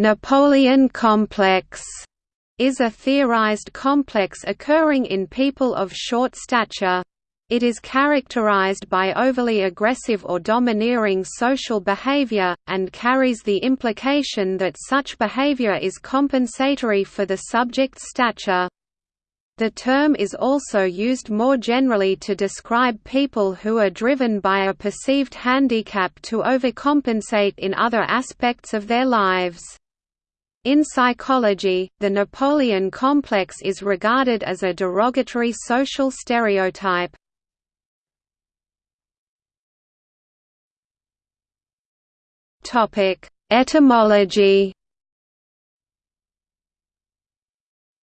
Napoleon complex is a theorized complex occurring in people of short stature. It is characterized by overly aggressive or domineering social behavior, and carries the implication that such behavior is compensatory for the subject's stature. The term is also used more generally to describe people who are driven by a perceived handicap to overcompensate in other aspects of their lives. In psychology, the Napoleon complex is regarded as a derogatory social stereotype. Etymology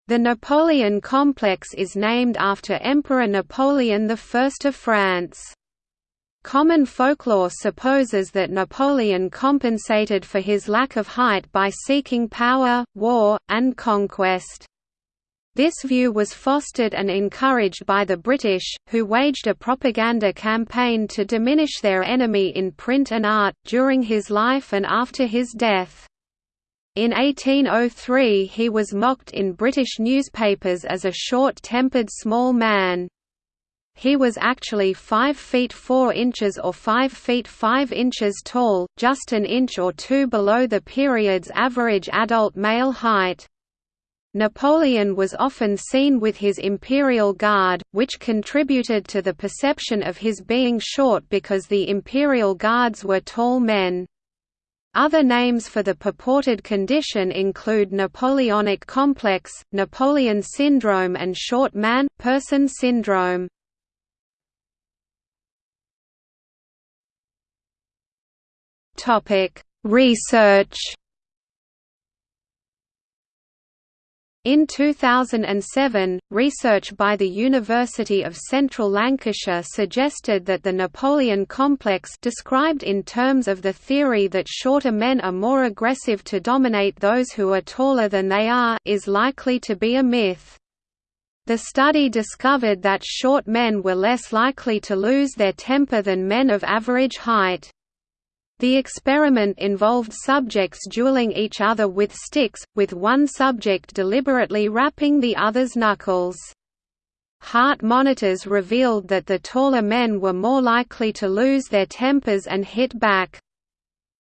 The Napoleon complex is named after Emperor Napoleon I of France. Common folklore supposes that Napoleon compensated for his lack of height by seeking power, war, and conquest. This view was fostered and encouraged by the British, who waged a propaganda campaign to diminish their enemy in print and art, during his life and after his death. In 1803 he was mocked in British newspapers as a short-tempered small man. He was actually 5 feet 4 inches or 5 feet 5 inches tall, just an inch or two below the period's average adult male height. Napoleon was often seen with his imperial guard, which contributed to the perception of his being short because the imperial guards were tall men. Other names for the purported condition include Napoleonic complex, Napoleon syndrome and short man-person syndrome. Research In 2007, research by the University of Central Lancashire suggested that the Napoleon complex described in terms of the theory that shorter men are more aggressive to dominate those who are taller than they are is likely to be a myth. The study discovered that short men were less likely to lose their temper than men of average height. The experiment involved subjects dueling each other with sticks, with one subject deliberately rapping the other's knuckles. Heart monitors revealed that the taller men were more likely to lose their tempers and hit back.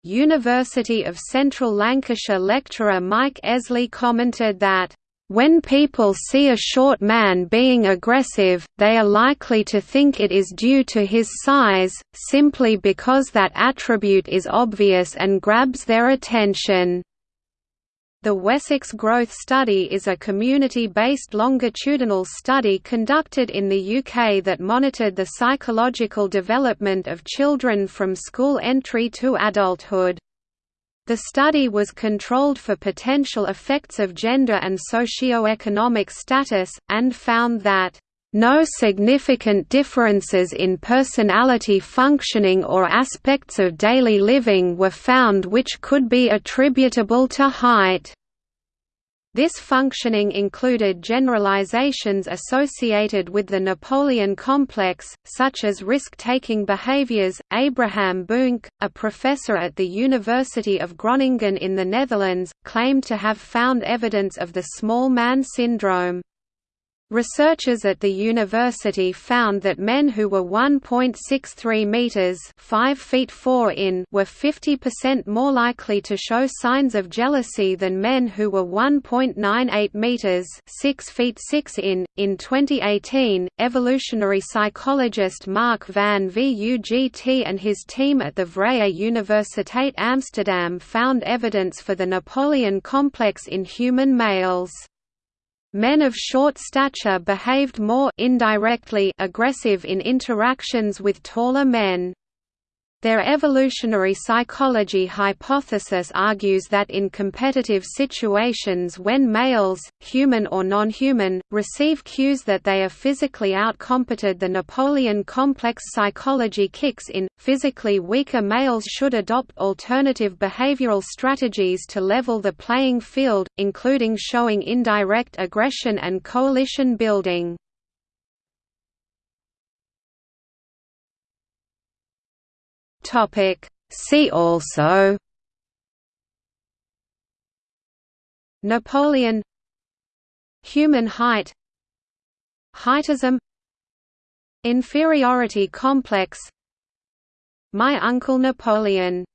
University of Central Lancashire lecturer Mike Eslea commented that when people see a short man being aggressive, they are likely to think it is due to his size, simply because that attribute is obvious and grabs their attention. The Wessex Growth Study is a community-based longitudinal study conducted in the UK that monitored the psychological development of children from school entry to adulthood. The study was controlled for potential effects of gender and socio-economic status, and found that no significant differences in personality functioning or aspects of daily living were found which could be attributable to height. This functioning included generalizations associated with the Napoleon complex, such as risk-taking behaviors. Abraham Buunk, a professor at the University of Groningen in the Netherlands, claimed to have found evidence of the small man syndrome. Researchers at the university found that men who were 1.63 meters (5 feet 4 in) were 50% more likely to show signs of jealousy than men who were 1.98 meters (6 feet 6 in). In 2018, evolutionary psychologist Mark van Vugt and his team at the Vrije Universiteit Amsterdam found evidence for the Napoleon complex in human males. Men of short stature behaved more indirectly aggressive in interactions with taller men. Their evolutionary psychology hypothesis argues that in competitive situations when males, human or non-human, receive cues that they are physically outcompeted the Napoleon complex psychology kicks in. Physically weaker males should adopt alternative behavioral strategies to level the playing field, including showing indirect aggression and coalition building. Topic. See also. Napoleon. Human height. Heightism. Inferiority complex. My Uncle Napoleon